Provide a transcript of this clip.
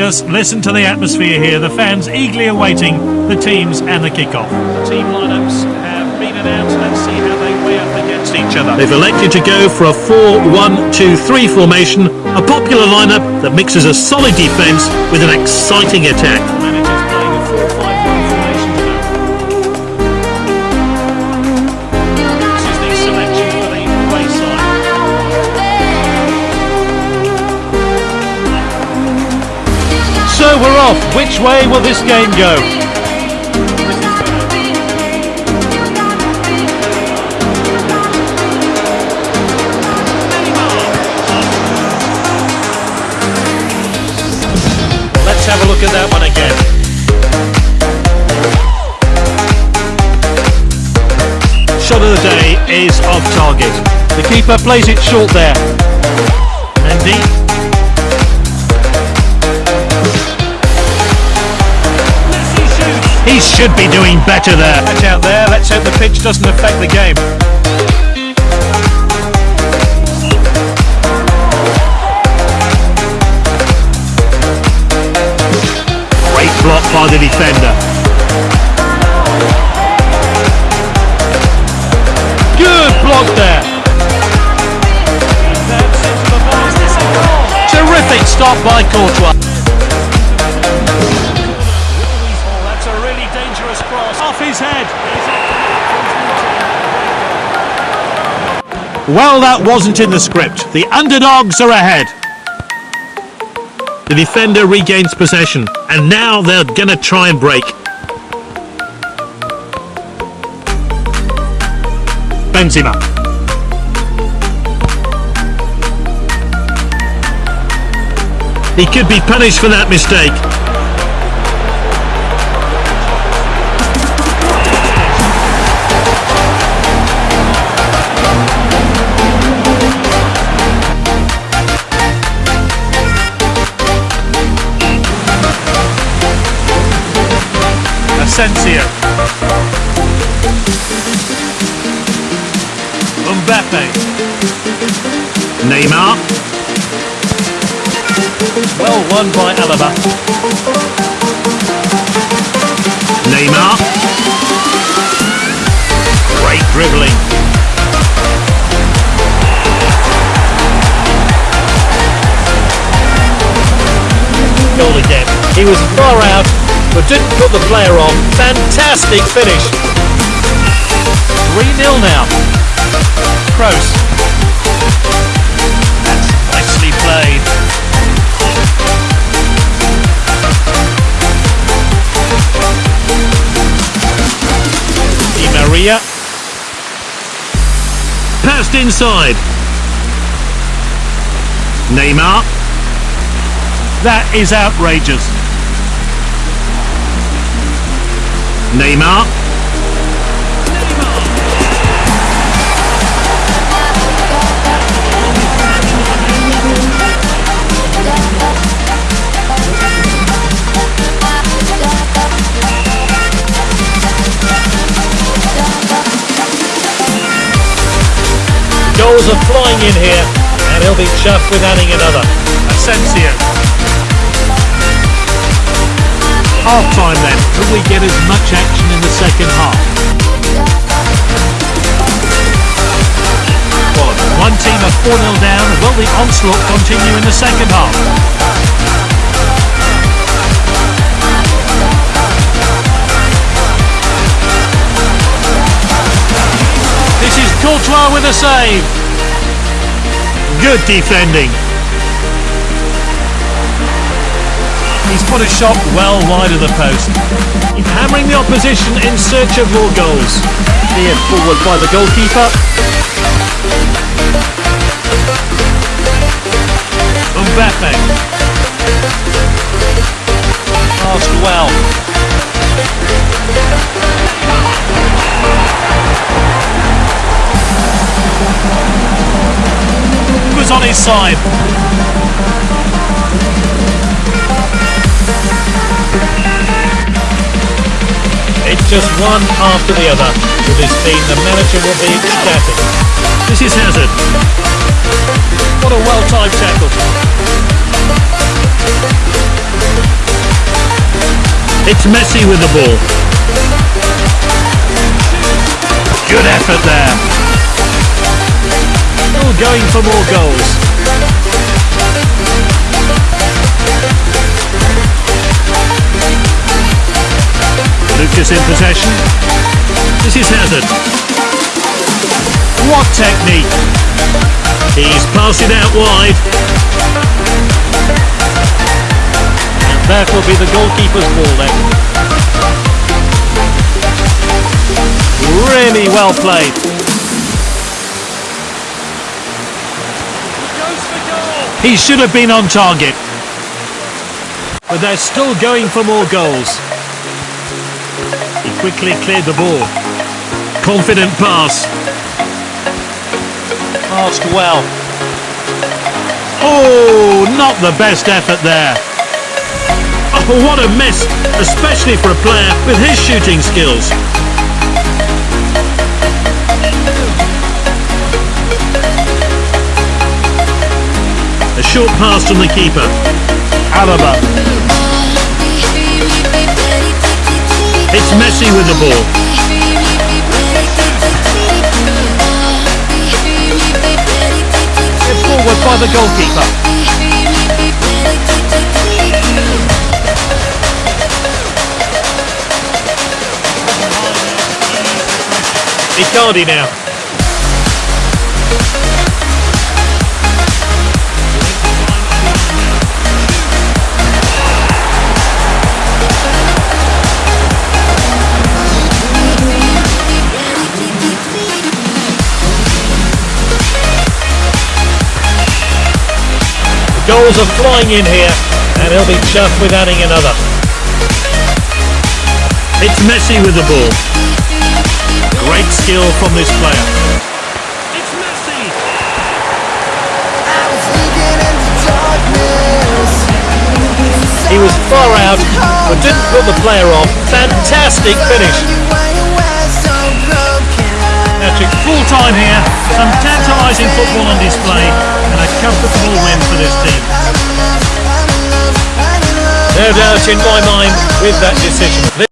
Just listen to the atmosphere here. The fans eagerly awaiting the teams and the kickoff. The team lineups have been announced. Let's see how they weigh up against each other. They've elected to go for a 4-1-2-3 formation, a popular lineup that mixes a solid defence with an exciting attack. We're off. Which way will this game go? Let's have a look at that one again. Shot of the day is off target. The keeper plays it short there. Mendy. He should be doing better there. Catch out there. Let's hope the pitch doesn't affect the game. Great block by the defender. Good block there. That's into the ball. Is this a goal? Terrific stop by Courtois. His head. Well, that wasn't in the script. The underdogs are ahead. The defender regains possession, and now they're gonna try and break. Benzema. He could be punished for that mistake. Asensio. Mbappe. Neymar. Well won by Alaba. Neymar. Great dribbling. Goal again. He was far out, but didn't put the player on. Fantastic finish. 3-0 now. Kroos. That's nicely played. Di Maria. Passed inside. Neymar. That is outrageous. Neymar. Goals are flying in here, and he'll be chuffed with adding another. Asensio. Half time then. Could we get as much action in the second half? One team are 4-0 down. Will the onslaught continue in the second half? This is Courtois with a save. Good defending. He's put a shot well wide of the post. He's Hammering the opposition in search of more goals. Steered forward by the goalkeeper. Mbappe. Passed well. Was on his side. Just one after the other. With this team, the manager will be ecstatic. This is Hazard. What a well-timed tackle. It's Messi with the ball. Good effort there. Still going for more goals. Lucas in possession. This is Hazard. What technique. He's passed it out wide. And that will be the goalkeeper's ball then. Really well played. He should have been on target. But they're still going for more goals. He quickly cleared the ball. Confident pass. Passed well. Oh, not the best effort there. Oh, what a miss, especially for a player with his shooting skills. A short pass from the keeper. Alaba. It's Messi with the ball. Get forward by the goalkeeper. Icardi now. Goals are flying in here, and he'll be chuffed with adding another. It's Messi with the ball. Great skill from this player. It's Messi. He was far out, but didn't put the player off. Fantastic finish. Patrick, full time here. Some tantalising football on display, and a comfortable win for this team. No doubt in my mind with that decision.